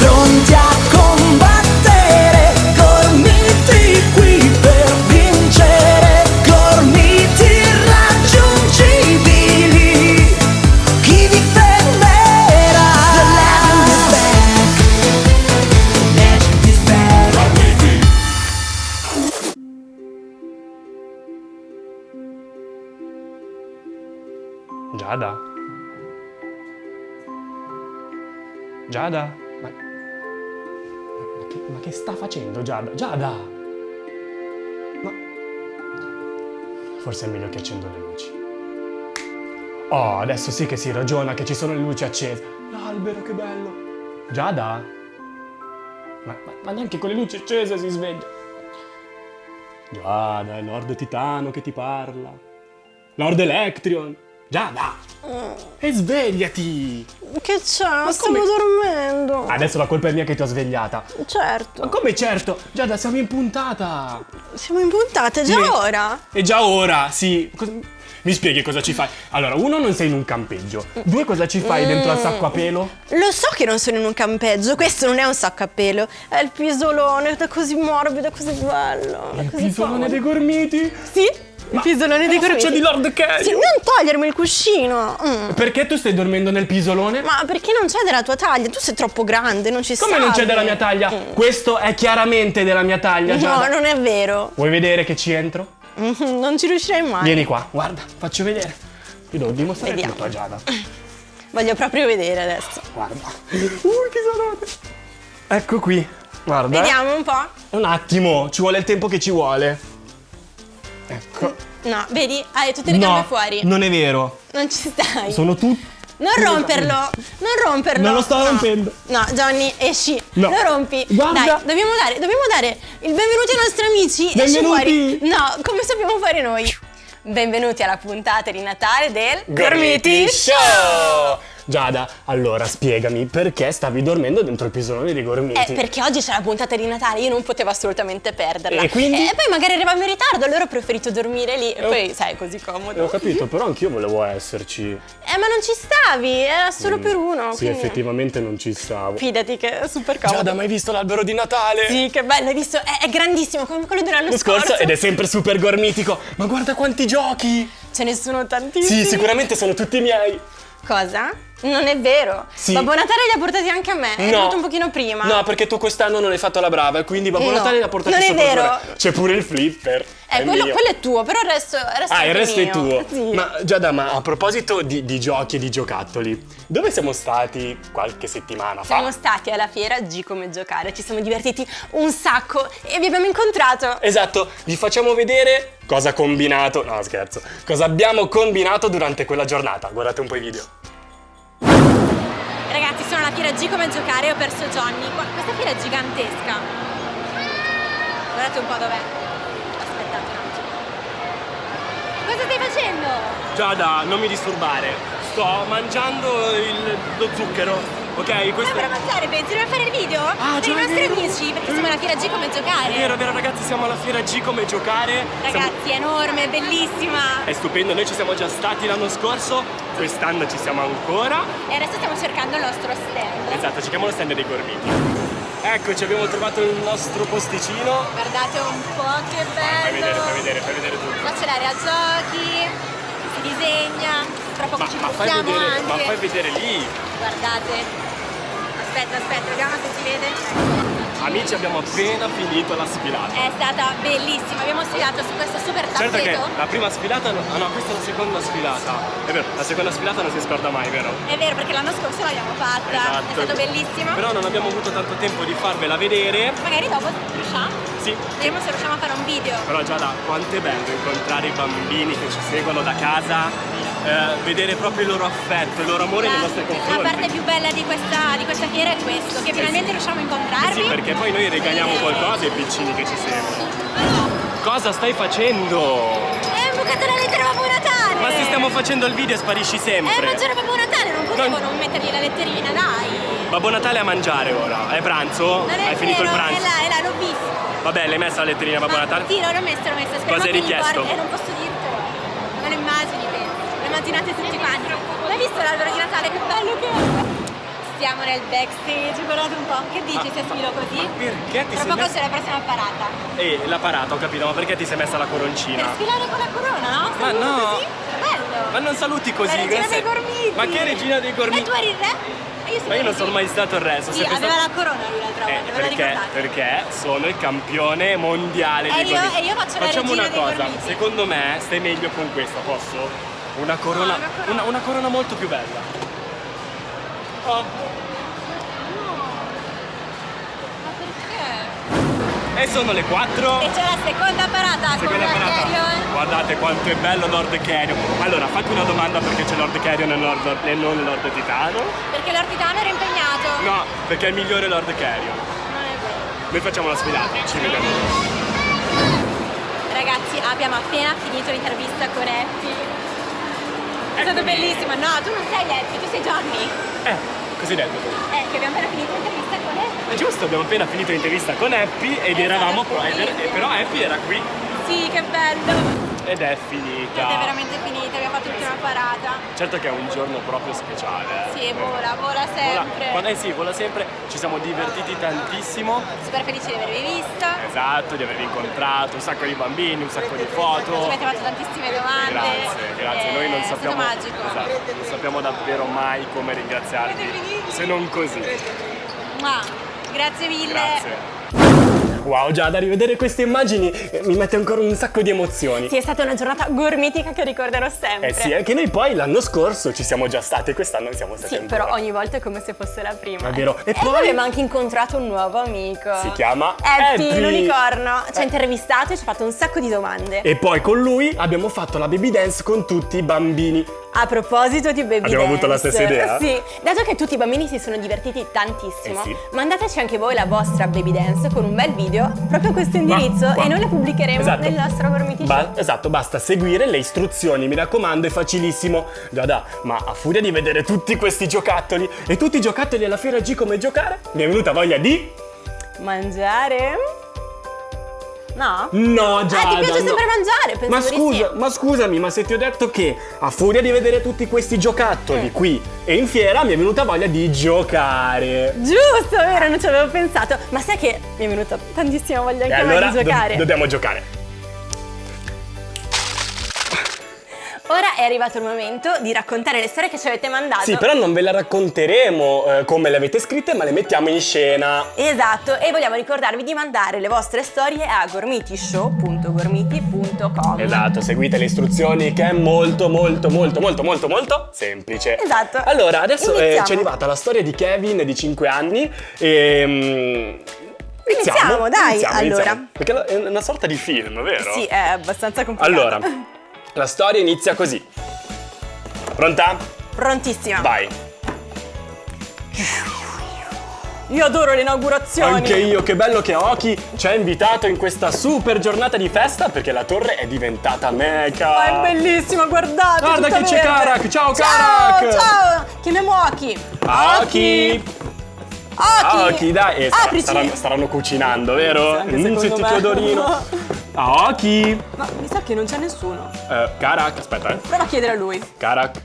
pronti a combattere, gormiti qui per vincere, gormiti irraggiungibili. Chi vi fermerà? The legend is back. The legend is back. Giada? Giada? Ma... Che sta facendo Giada? Giada! Ma... Forse è meglio che accendo le luci. Oh, adesso sì che si ragiona che ci sono le luci accese. L'albero, che bello! Giada? Ma, ma, ma neanche con le luci accese si sveglia. Giada, è Lord Titano che ti parla. Lord Electrion. Giada! E svegliati! Che c'è? Stavo come- dormendo. Adesso la colpa è mia che ti ho svegliata. Certo. Ma come certo? Giada, siamo in puntata! Siamo in puntata già Sì. ora. E già ora, sì. Mi spieghi cosa ci fai? Allora, uno, non sei in un campeggio. Due, cosa ci fai dentro al sacco a pelo? Lo so che non sono in un campeggio, questo non è un sacco a pelo, è il pisolone, è così morbido, è così bello. è Il pisolone dei gormiti? Sì, il pisolone dei la faccia di Lord Cario! Sì, non togliermi il cuscino. Mm. Perché tu stai dormendo nel pisolone? Ma perché non c'è della tua taglia? Tu sei troppo grande, non ci Come stavi. non c'è della mia taglia? Questo è chiaramente della mia taglia, No, Giada. non è vero. Vuoi vedere che ci entro? Mhm, Non ci riuscirei mai. Vieni qua, guarda, faccio vedere. Io devo dimostrare Vediamo. tutto a Giada. Voglio proprio vedere adesso. Guarda. Uh, che salate. Ecco qui. Guarda. eh. Vediamo un po'. Un attimo, ci vuole il tempo che ci vuole. Ecco. No, vedi? Hai tutte le gambe No, fuori. non è vero. Non ci stai. Sono tutti. Non romperlo, non romperlo. Non lo sto No. rompendo. No, Johnny, esci. No. Lo rompi. Guarda. Dai, dobbiamo dare, dobbiamo dare il benvenuto ai nostri amici. Esci Benvenuti. fuori. No, come sappiamo fare noi. Benvenuti alla puntata di Natale del Gormiti Show! Giada, allora spiegami perché stavi dormendo dentro il pisolone dei gormiti? Eh, perché oggi c'è la puntata di Natale, io non potevo assolutamente perderla. E quindi? E poi magari eravamo in ritardo, allora ho preferito dormire lì. E ho- poi, sai, è così Eh, Ho comodo. capito, però anch'io volevo esserci. Eh, ma non ci stavi, era solo per uno. Sì, quindi- effettivamente non ci stavo. Fidati che è super comodo. Giada, mai visto l'albero di Natale? Sì, che bello, hai visto? È, è grandissimo, come quello dell'anno scorso scorso. ed è sempre super gormitico. Ma guarda quanti giochi! Ce ne sono tantissimi. Sì, sicuramente sono tutti miei. Cosa? Non è vero. Sì. Babbo Natale li ha portati anche a me. È venuto un pochino prima. No, perché tu quest'anno non hai fatto la brava quindi Babbo No, Natale li ha portati non è vero. C'è pure il flipper. Eh, è quello, quello è tuo, però il resto, il resto Ah, il anche resto è mio. tuo. Sì. Ma Giada, ma a proposito di, di giochi e di giocattoli, dove siamo stati qualche settimana fa? Siamo stati alla fiera G come giocare, ci siamo divertiti un sacco e vi abbiamo incontrato. Esatto, vi facciamo vedere cosa ha combinato. No, scherzo. Cosa abbiamo combinato durante quella giornata. Guardate un po' i video. Ragazzi, sono alla fiera G come giocare e ho perso Johnny. Questa fiera è gigantesca. Guardate un po' dov'è. Aspettate un attimo. Cosa stai facendo? Giada, non mi disturbare. Sto mangiando il- lo zucchero. Ok, questo per mangiare, pensi? Dobbiamo fare il video? Ah, per i nostri vero. amici, perché siamo alla fiera G come giocare. È vero, è vero ragazzi, siamo alla fiera G come giocare. Siamo- Ragazzi, è enorme, è bellissima. È stupendo, noi ci siamo già stati l'anno scorso, quest'anno ci siamo ancora. E adesso stiamo cercando il nostro stand. Esatto, cerchiamo lo stand dei gormiti. Eccoci, abbiamo trovato il nostro posticino. Guardate un po' che bello. Fai vedere, fai vedere, fai vedere tutto. Qua c'è l'area giochi, si disegna, tra poco Ma, ci ma fai vedere, anche. ma fai vedere lì. Guardate. Aspetta, aspetta, vediamo se si vede. Amici, abbiamo appena finito la sfilata. È stata bellissima, abbiamo sfilato su questo super Certo che tappeto. la prima sfilata, no- ah no, questa è la seconda sfilata. È vero, la seconda sfilata non si scorda mai, vero? È vero, perché l'anno scorso l'abbiamo fatta. Esatto. È stato bellissimo. Però non abbiamo avuto tanto tempo di farvela vedere. Magari dopo riusciamo. Sì, Vedremo se riusciamo a fare un video. Però Giada, quanto è bello incontrare i bambini che ci seguono da casa, eh, vedere proprio il loro affetto, il loro amore nei nostri La confronti. parte più bella di questa, di questa fiera è questo, che finalmente riusciamo a incontrarvi. Sì, perché poi noi regaliamo qualcosa ai piccini che ci seguono. Cosa stai facendo? È bucata la lettera Babbo Natale! Ma se stiamo facendo il video sparisci Eh, sempre. c'era Babbo Natale, non potevo Non- non mettergli la letterina, dai! Babbo Natale a mangiare ora. È pranzo? Non è Hai finito il vero, pranzo? È là, è là, l'ho visto. Vabbè, l'hai messa la letterina Babbo Ma Natale? Sì, l'ho messa, l'ho messa. Speriamo Cosa hai richiesto? porti- Eh, non posso dirtelo. Le immagini, penso. Le immaginate tutti quanti. L'hai visto l'albero di Natale? Che bello che è! Stiamo nel backstage, guardate un po'. Che dici se sfilo così? Ma perché ti Tra sei poco messa... c'è la prossima parata. Eh, la parata, ho capito, ma perché ti sei messa la coroncina? Per sfilare con la corona, no? Ma Saluto no. Così? Bello. Ma non saluti così, La regina dei gormiti. Ma che regina dei gormiti? E tu eri il re? Io Ma io non sono mai stato il re, sono Sì, aveva stato... la corona lui l'altra Eh, volta, la perché, perché sono il campione mondiale E dei io- gormiti. e io faccio la Facciamo una cosa, gormiti. secondo me stai meglio con questa, posso? Una corona, No, una corona. una, una corona molto più bella. Oh, Ma perché? e sono le 4. E c'è la seconda parata Seconda con parata. Carrion. Guardate quanto è bello Lord Carrion. Allora, fatti una domanda perché c'è Lord Carrion e, Lord, e non Lord Titano. Perché l'Ortitano era impegnato. No, perché è il migliore Lord Carrion. Non è vero. Noi facciamo la sfilata, ci vediamo. Ragazzi, abbiamo appena finito l'intervista con Happy. È stato bellissimo. No, tu non sei Happy, tu sei Johnny. Eh, così detto. Eh, che abbiamo appena finito l'intervista con Happy. È giusto, abbiamo appena finito l'intervista con Happy ed È eravamo bellissimo. però Happy era qui Sì, che bello. ed è Ed finita. è veramente finita, abbiamo fatto tutta una parata. Certo che è un giorno proprio speciale. eh. Sì, vola, vola Vola, sempre. quando- eh sì, vola sempre, ci siamo divertiti tantissimo. Super felice di avervi vista. Esatto, di avervi incontrato, un sacco di bambini, un sacco di Ci foto. avete fatto tantissime domande. Grazie, grazie. Noi non sappiamo, magico. esatto, non sappiamo davvero mai come ringraziarvi, se non così. Mua. Grazie mille. Grazie. Wow, Giada, rivedere queste immagini eh, mi mette ancora un sacco di emozioni. Sì, è stata una giornata gormitica che ricorderò sempre. Eh sì, è che noi poi l'anno scorso ci siamo già stati e quest'anno siamo stati Sì, però ogni volta è come se fosse la prima. È vero. E E, poi- poi abbiamo anche incontrato un nuovo amico. Si chiama Happy, Happy. l'unicorno. Ci ha Eh. intervistato e ci ha fatto un sacco di domande. E poi con lui abbiamo fatto la baby dance con tutti i bambini. A proposito di baby Abbiamo avuto la dance, stessa idea? Sì, dato che tutti i bambini si sono divertiti tantissimo, Eh sì. mandateci anche voi la vostra baby dance con un bel video proprio a questo indirizzo Ma- e noi la pubblicheremo Esatto. nel nostro Gormiti Ba- esatto, basta seguire le istruzioni, mi raccomando, è facilissimo. Giada, ma a furia di vedere tutti questi giocattoli e tutti i giocattoli alla fiera G come giocare, mi è venuta voglia di... Mangiare? No? No, Giada, Ah, ti piace no. sempre mangiare? Pensavo Ma scusa, ma scusami, ma se ti ho detto che a furia di vedere tutti questi giocattoli Eh. qui e in fiera mi è venuta voglia di giocare. Giusto, vero, non ci avevo pensato. Ma sai che mi è venuta tantissima voglia anche a me allora di giocare. do- dobbiamo giocare. Ora è arrivato il momento di raccontare le storie che ci avete mandato. Sì, però non ve le racconteremo eh, come le avete scritte, ma le mettiamo in scena. Esatto, e vogliamo ricordarvi di mandare le vostre storie a gormitishow.gormiti.com. Esatto, seguite le istruzioni che è molto molto molto molto molto molto semplice. Esatto. Allora, adesso eh, Iniziamo. ci è arrivata la storia di Kevin di 5 anni e... mm, Iniziamo, dai, iniziamo, allora. iniziamo. Perché è una sorta di film, vero? Sì, è abbastanza complicato. Allora, la storia inizia così. Pronta? Prontissima. Vai. Io adoro le inaugurazioni. Anche io, che bello che Oki ci ha invitato in questa super giornata di festa perché la torre è diventata mega. Ma è bellissima, guardate. Guarda che c'è. Karak, ciao, Ciao, Karak. ciao. Chiamiamo. Oki! Aki. Oki, dai, eh, staranno, staranno cucinando, vero? Sì, Mm, sentite me. odorino. Ah, Oki! Ma mi sa che non c'è nessuno. Eh, Karak, aspetta, eh. Prova a chiedere a lui. Karak.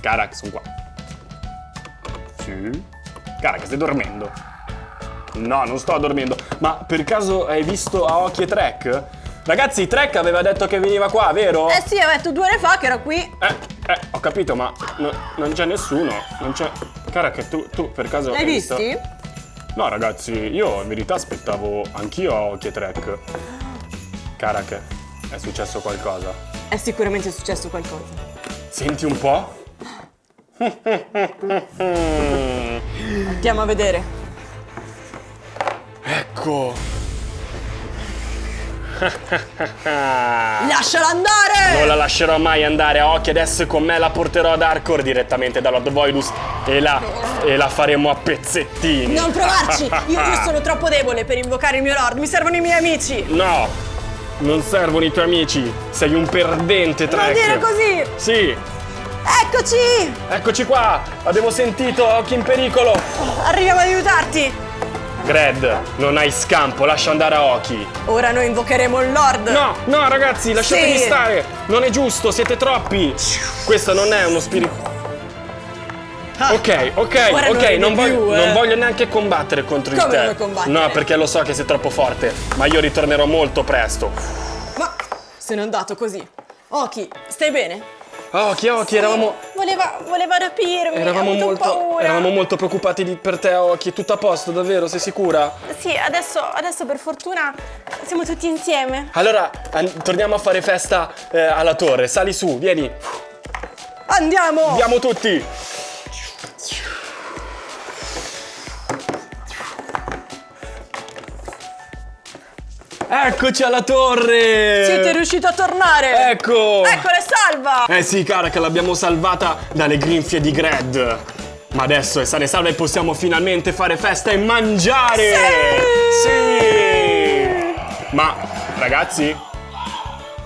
Karak, sono qua. Sì. Karak, stai dormendo? No, non sto dormendo. Ma per caso hai visto Aoki e Trek? Ragazzi, Trek aveva detto che veniva qua, vero? Eh sì, ho detto due ore fa che era qui. Eh, eh, ho capito, ma no- non c'è nessuno. Non c'è. Karak, tu, tu per caso. L'hai hai visto? visti? No, ragazzi, io in verità aspettavo anch'io Aoki e Trek. Karak, è successo qualcosa. È sicuramente successo qualcosa. Senti un po'? Andiamo a vedere. Ecco. Lasciala andare! Non la lascerò mai andare a occhi, adesso con me la porterò ad Arcor direttamente da Lord Voilus e la, e la faremo a pezzettini. Non provarci! Io, io sono troppo debole per invocare il mio lord, mi servono i miei amici! No, non servono i tuoi amici, sei un perdente, Trek. Non dire così! Sì, Eccoci! eccoci qua, abbiamo sentito occhi in pericolo. Arriviamo ad aiutarti! Gred, non hai scampo, lascia andare a Oki. Ora noi invocheremo il lord! No, no ragazzi, lasciatemi Sì. stare, non è giusto, siete troppi. Questo non è uno spirito... Ok, ok, non ok, ridi non, voglio, più, eh. non voglio neanche combattere contro di Come te. non combattere? No, perché lo so che sei troppo forte, ma io ritornerò molto presto. Ma se n'è andato così. Oki, stai bene? Occhi, occhi, eravamo, Voleva, voleva rapirmi. eravamo, molto, paura. eravamo molto preoccupati di- per te, Occhi. Tutto a posto, davvero? Sei sicura? Sì, adesso, adesso per fortuna siamo tutti insieme. Allora, torniamo a fare festa eh, alla torre. Sali su, vieni. Andiamo! Andiamo tutti. Eccoci alla torre! Siete riusciti a tornare! Ecco! Eccola, è salva! Eh sì, cara, che l'abbiamo salvata dalle grinfie di Gred. Ma adesso è sana e salva e possiamo finalmente fare festa e mangiare! Sì! Ma, ragazzi,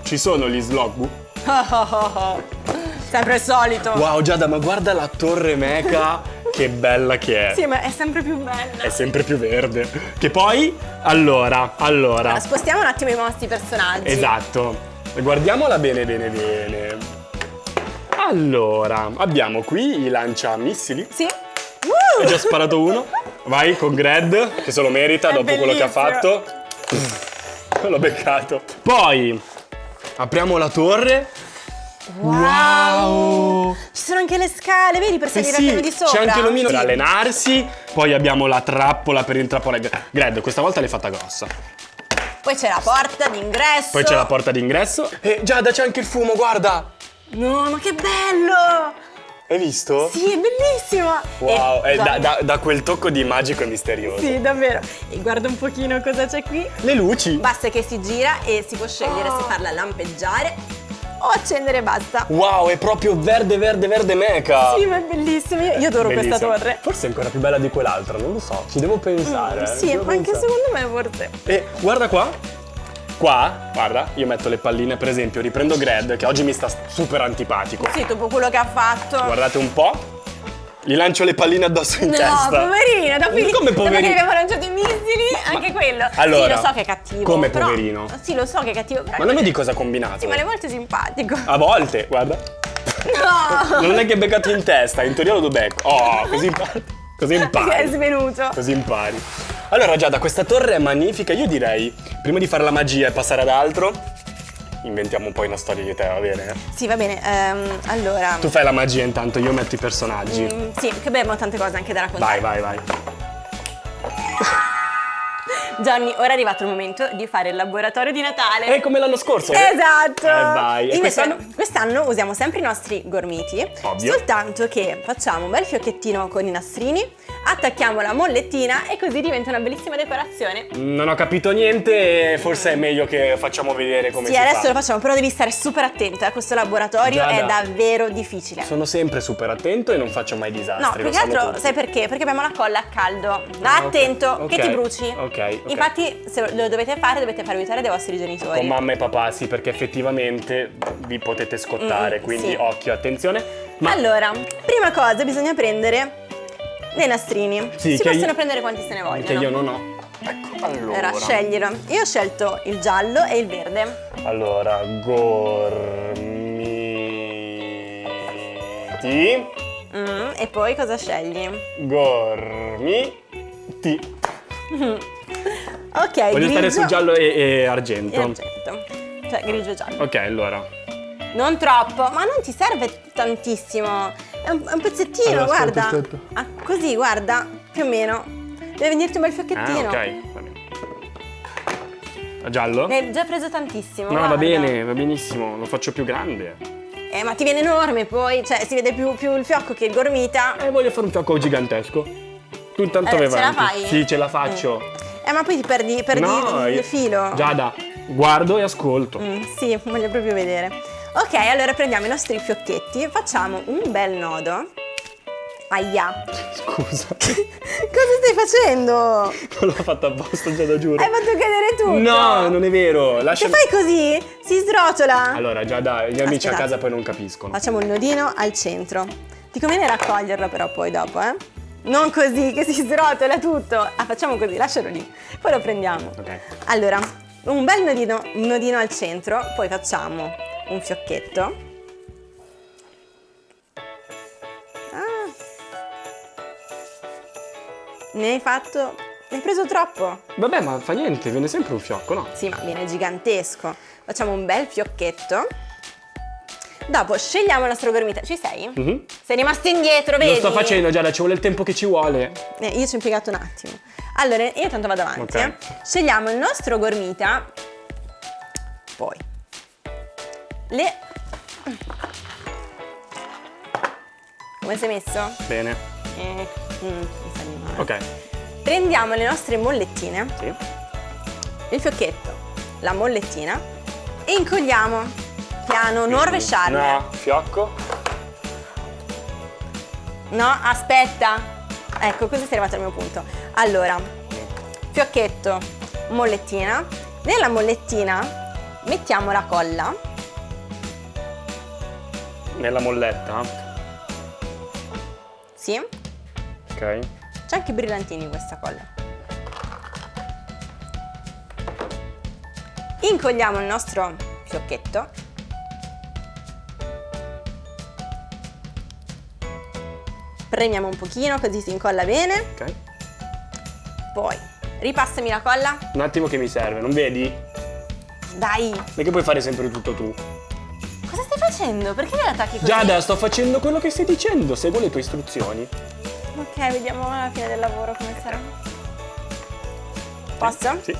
ci sono gli slogbu? Sempre il solito. Wow, Giada, ma guarda la torre meca, che bella che è. Sì, ma è sempre più bella. È sempre più verde. Che poi, allora, allora. Spostiamo un attimo i nostri personaggi. Esatto. Guardiamola bene, bene, bene. Allora, abbiamo qui i lanciamissili. Sì. Hai già sparato uno. Vai con Gred, che se lo merita È dopo quello che ha bellissimo. fatto. L'ho beccato. Poi, apriamo la torre. Wow! Ci sono anche le scale, vedi, per Eh salire sì, al piano di sopra. c'è anche l'omino per Sì. allenarsi. Poi abbiamo la trappola per intrappolare. Gred, questa volta l'hai fatta grossa. Poi c'è la porta d'ingresso. Poi c'è la porta d'ingresso. E Giada, c'è anche il fumo, guarda! No, ma che bello! Hai visto? Sì, è bellissimo! Wow, eh, da, da- da quel tocco di magico e misterioso. Sì, davvero. E guarda un pochino cosa c'è qui. Le luci. Basta che si gira e si può scegliere se farla lampeggiare o accendere e basta. Wow, è proprio verde, verde, verde meca. Sì, ma è bellissimo. Io, adoro questa Bellissima. torre. Forse è ancora più bella di quell'altra, non lo so. Ci devo pensare. eh, ci Sì, devo anche pensare. secondo me forse. E guarda qua. Qua, guarda, io metto le palline, per esempio, riprendo Gred, che oggi mi sta super antipatico. Sì, dopo quello che ha fatto. Guardate un po'. Gli lancio le palline addosso in No, testa. poverino, dopo, Come dopo che poverino? abbiamo lanciato i missili, anche quello. Allora, sì, lo so che è cattivo. come però- poverino? Sì, lo so che è cattivo. Però Ma non vedi cosa ha combinato? Sì, ma è molto simpatico. A volte, guarda. No! Non è che è beccato in testa, in teoria lo do becco. Oh, così impari. Così Che è impari. svenuto. Così impari. Allora Giada, questa torre è magnifica. Io direi, prima di fare la magia e passare ad altro, inventiamo un po' una storia di te, va bene? Sì, va bene. ehm, allora. Tu fai la magia intanto, io metto i personaggi. Mm, sì, che beh, abbiamo tante cose anche da raccontare. Vai, vai, vai. Johnny, ora è arrivato il momento di fare il laboratorio di Natale. È come l'anno scorso. Esatto! Eh vai. E Invece, quest'anno? quest'anno usiamo sempre i nostri gormiti, Ovvio. soltanto che facciamo un bel fiocchettino con i nastrini, attacchiamo la mollettina e così diventa una bellissima decorazione. Non ho capito niente, forse è meglio che facciamo vedere come sì, si adesso fa. lo facciamo, però devi stare super attento, eh, questo laboratorio Giada. è davvero difficile. Sono sempre super attento e non faccio mai disastri. No, più che altro, tutti. sai perché? Perché abbiamo la colla a caldo. Va Ah, attento, Ok, che ti bruci. ok, ok. Infatti, se lo dovete fare, dovete far aiutare dai vostri genitori. Con mamma e papà, sì, perché effettivamente vi potete scottare, Mm, quindi sì. occhio, attenzione. Ma Allora, prima cosa bisogna prendere dei nastrini. Sì, si possono io- prendere quanti se ne vogliono. che io non ho. Ecco, allora. Allora, sceglielo. Io ho scelto il giallo e il verde. Allora, gormiti. Mm, e poi cosa scegli? Gormiti. Ok, Voglio grigio stare su giallo e, e e argento. argento. Cioè, grigio e giallo. Ok, allora. Non troppo, ma non ti serve tantissimo. È un, è un pezzettino, Allora, aspetta, guarda. aspetta. Ah, così, guarda, più o meno. Deve venirti un bel Ah, fiocchettino. ok. Va bene. A Giallo? Ne hai già preso tantissimo. No, va guarda. bene, va benissimo, lo faccio più grande. Eh, ma ti viene enorme poi, cioè si vede più, più il fiocco che il gormita. E voglio fare un fiocco gigantesco. Tu intanto Eh, vai ce la avanti. fai? Sì, ce la faccio. Eh, ma poi ti perdi, perdi No, il io- filo. Giada, guardo e ascolto. Mm, sì, voglio proprio vedere. Ok, allora prendiamo i nostri fiocchetti, facciamo un bel nodo. Aia. Scusa, Cosa stai facendo? non l'ho fatto apposta, Giada, giuro. Hai fatto cadere tutto. No, non è vero. Se Lascia... fai così, si srotiola. Allora, Giada, gli amici a casa poi non capiscono. Facciamo il nodino al centro. Ti conviene raccoglierlo però poi dopo, eh? Non così, che si srotola tutto. Ah, facciamo così, lascialo lì. Poi lo prendiamo. Ok. Allora, un bel nodino, un nodino al centro, poi facciamo un fiocchetto. Ah, Ne hai fatto... Ne hai preso troppo. Vabbè, ma fa niente, viene sempre un fiocco, no? Sì, ma viene gigantesco. Facciamo un bel fiocchetto. Dopo scegliamo il nostro gormita. Ci sei? Mhm. Sei rimasto indietro, vedi? Lo sto facendo, Giada, ci vuole il tempo che ci vuole. Eh, io ci ho impiegato un attimo. Allora, io tanto vado avanti. Ok. eh. Scegliamo il nostro gormita. Poi. Le... Come sei messo? Bene. Eh, mm, male. Ok. Prendiamo le nostre mollettine, Sì. il fiocchetto, la mollettina e incolliamo. Piano, non rovesciarle. No, fiocco. No, aspetta. Ecco, così sei arrivato al mio punto. Allora, fiocchetto, mollettina. Nella mollettina mettiamo la colla. Nella molletta. Sì, Ok. c'è anche brillantini in questa colla. Incolliamo il nostro fiocchetto. Premiamo un pochino così si incolla bene. Ok. Poi ripassami la colla. Un attimo che mi serve, non vedi? Dai, Perché puoi fare sempre tutto tu? Facendo? Perché la attacchi così? Giada, sto facendo quello che stai dicendo, seguo le tue istruzioni. Ok, vediamo alla fine del lavoro come sarà. Posso? Sì.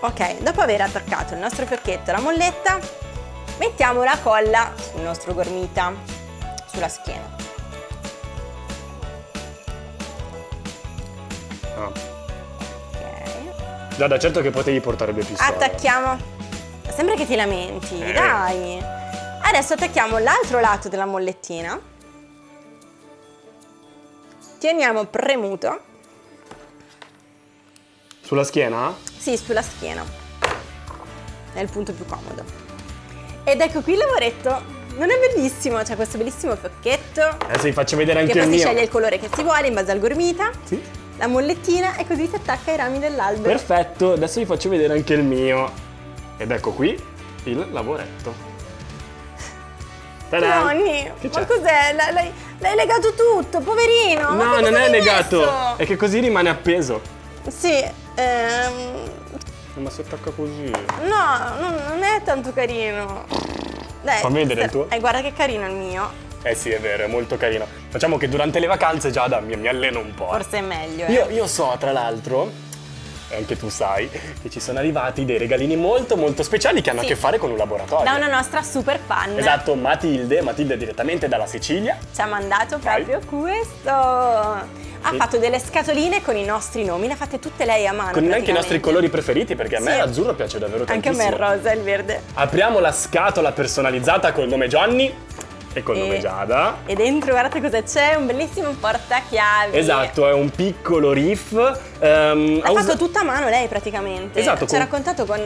Ok, dopo aver attaccato il nostro fiocchetto alla molletta, mettiamo la colla sul nostro gormita, sulla schiena. Ah. Ok. Giada, certo che potevi portare due pistole. Attacchiamo. Sembra che ti lamenti, Eh. dai. Adesso attacchiamo l'altro lato della mollettina. Teniamo premuto. Sulla schiena? Sì, sulla schiena. È il punto più comodo. Ed ecco qui il lavoretto. Non è bellissimo? C'è questo bellissimo fiocchetto. Adesso vi faccio vedere Che anche poi il si mio. sceglie il colore che si vuole in base al gormita. Sì. La mollettina e così si attacca ai rami dell'albero. Perfetto, adesso vi faccio vedere anche il mio. Ed ecco qui il lavoretto. Nonni, ma cos'è? L'hai, legato tutto, poverino. No, non è legato, messo? è che così rimane appeso. Sì, ehm, Ma si attacca così. no, non, non è tanto carino. Dai, Fammi vedere il sta- tuo. Eh, guarda che carino il mio. Eh sì, è vero, è molto carino. Facciamo che durante le vacanze Giada mi, mi alleno un po'. Forse è meglio, eh. Io, io so, tra l'altro, anche tu sai, che ci sono arrivati dei regalini molto molto speciali che hanno Sì. a che fare con un laboratorio. Da una nostra super fan. Esatto, Matilde, Matilde direttamente dalla Sicilia. Ci ha mandato Vai. proprio questo. Ha Sì. fatto delle scatoline con i nostri nomi, le ha fatte tutte lei a mano. Con anche i nostri colori preferiti, perché a me Sì. l'azzurro piace davvero Anche a tantissimo. me il rosa e il verde. Apriamo la scatola personalizzata col nome Johnny e col E- nome Giada. E dentro guardate cosa c'è, un bellissimo portachiavi. Esatto, è un piccolo riff. ehm, L'ha ha fatto tutto a mano lei praticamente. Esatto, Ci ha con- raccontato con...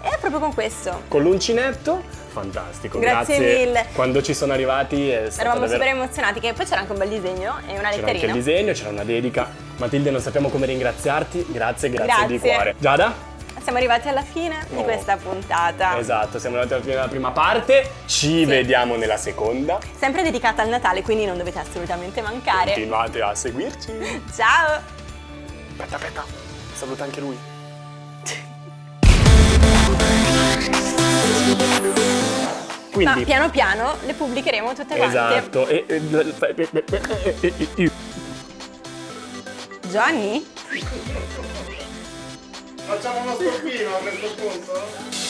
È proprio con questo. con l'uncinetto. Fantastico, Grazie mille. Quando ci sono arrivati è stato Eravamo davvero... super emozionati, che poi c'era anche un bel disegno e una C'era anche il letterina. disegno, c'era una dedica. Matilde, non sappiamo come ringraziarti. Grazie, grazie, di Grazie. cuore. Giada? Siamo arrivati alla fine di Oh. questa puntata. Esatto, siamo arrivati alla fine della prima parte. Ci vediamo nella seconda. Sempre dedicata al Natale, quindi non dovete assolutamente mancare. Continuate a seguirci. Ciao! Aspetta, aspetta. Saluta anche lui. Ma Quindi, piano piano le pubblicheremo tutte quante. esatto. E, e- e- e- Facciamo uno stoppino a questo punto?